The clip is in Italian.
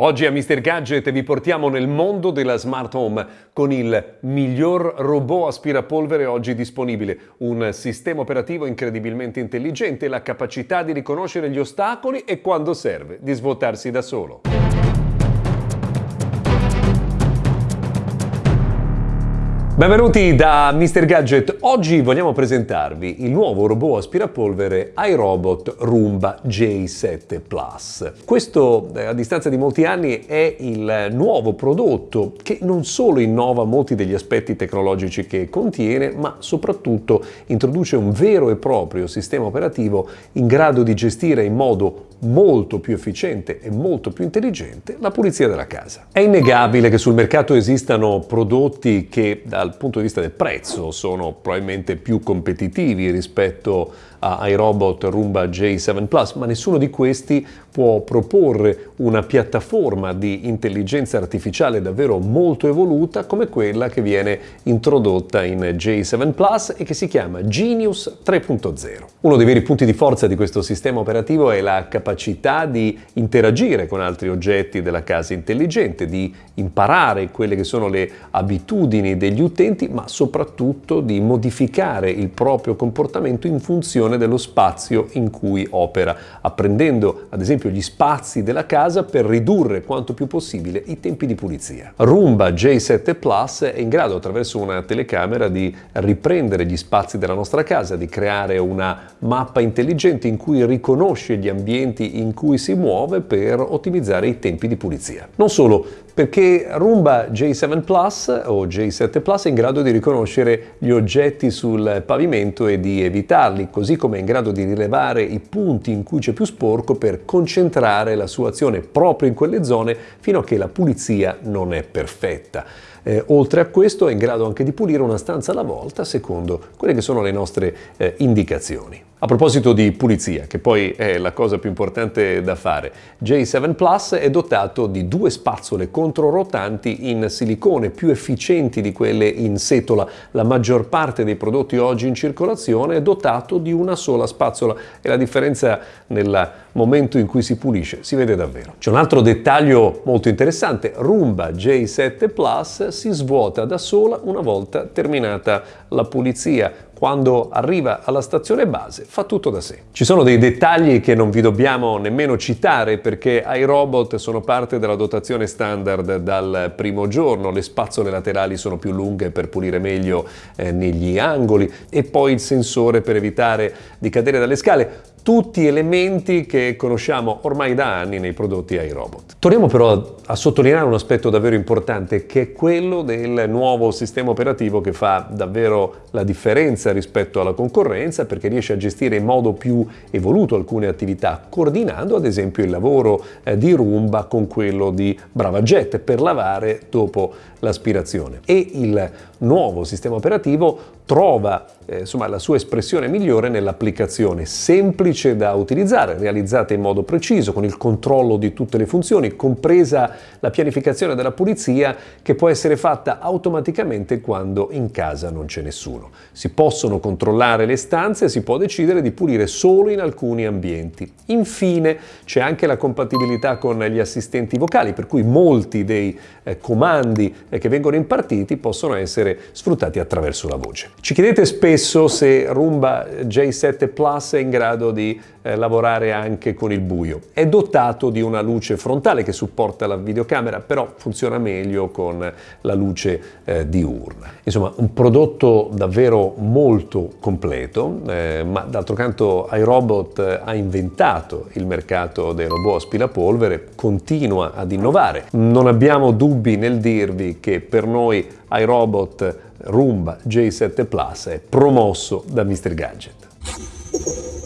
Oggi a Mr. Gadget vi portiamo nel mondo della smart home con il miglior robot aspirapolvere oggi disponibile, un sistema operativo incredibilmente intelligente e la capacità di riconoscere gli ostacoli e quando serve di svuotarsi da solo. Benvenuti da Mr. Gadget. Oggi vogliamo presentarvi il nuovo robot aspirapolvere iRobot Roomba J7 Plus. Questo, eh, a distanza di molti anni, è il nuovo prodotto che non solo innova molti degli aspetti tecnologici che contiene, ma soprattutto introduce un vero e proprio sistema operativo in grado di gestire in modo molto più efficiente e molto più intelligente la pulizia della casa. È innegabile che sul mercato esistano prodotti che dal punto di vista del prezzo sono probabilmente più competitivi rispetto ai robot Roomba J7 Plus, ma nessuno di questi può proporre una piattaforma di intelligenza artificiale davvero molto evoluta come quella che viene introdotta in J7 Plus e che si chiama Genius 3.0. Uno dei veri punti di forza di questo sistema operativo è la capacità di interagire con altri oggetti della casa intelligente, di imparare quelle che sono le abitudini degli utenti, ma soprattutto di modificare il proprio comportamento in funzione dello spazio in cui opera, apprendendo ad esempio gli spazi della casa per ridurre quanto più possibile i tempi di pulizia. Roomba J7 Plus è in grado attraverso una telecamera di riprendere gli spazi della nostra casa, di creare una mappa intelligente in cui riconosce gli ambienti in cui si muove per ottimizzare i tempi di pulizia. Non solo, perché Roomba J7 Plus o J7 Plus è in grado di riconoscere gli oggetti sul pavimento e di evitarli, così come è in grado di rilevare i punti in cui c'è più sporco per concentrare la sua azione proprio in quelle zone fino a che la pulizia non è perfetta. Eh, oltre a questo è in grado anche di pulire una stanza alla volta secondo quelle che sono le nostre eh, indicazioni. A proposito di pulizia, che poi è la cosa più importante da fare, J7 Plus è dotato di due spazzole controrotanti in silicone più efficienti di quelle in setola. La maggior parte dei prodotti oggi in circolazione è dotato di una sola spazzola e la differenza nel momento in cui si pulisce si vede davvero. C'è un altro dettaglio molto interessante, Roomba J7 Plus si svuota da sola una volta terminata la pulizia quando arriva alla stazione base fa tutto da sé. Ci sono dei dettagli che non vi dobbiamo nemmeno citare perché i robot sono parte della dotazione standard dal primo giorno, le spazzole laterali sono più lunghe per pulire meglio eh, negli angoli. E poi il sensore per evitare di cadere dalle scale tutti elementi che conosciamo ormai da anni nei prodotti iRobot. Torniamo però a, sottolineare un aspetto davvero importante che è quello del nuovo sistema operativo che fa davvero la differenza rispetto alla concorrenza perché riesce a gestire in modo più evoluto alcune attività coordinando ad esempio il lavoro eh, di Roomba con quello di BravaJet per lavare dopo l'aspirazione e il nuovo sistema operativo trova eh, insomma, la sua espressione migliore nell'applicazione semplice da utilizzare, realizzata in modo preciso, con il controllo di tutte le funzioni, compresa la pianificazione della pulizia che può essere fatta automaticamente quando in casa non c'è nessuno. Si possono controllare le stanze e si può decidere di pulire solo in alcuni ambienti. Infine c'è anche la compatibilità con gli assistenti vocali, per cui molti dei eh, comandi eh, che vengono impartiti possono essere sfruttati attraverso la voce. Ci chiedete spesso se Roomba J7 Plus è in grado di eh, lavorare anche con il buio. È dotato di una luce frontale che supporta la videocamera, però funziona meglio con la luce eh, diurna. Insomma, un prodotto davvero molto completo, eh, ma d'altro canto iRobot ha inventato il mercato dei robot aspirapolvere, continua ad innovare. Non abbiamo dubbi nel dirvi che per noi ai robot Roomba J7 Plus è promosso da Mr. Gadget.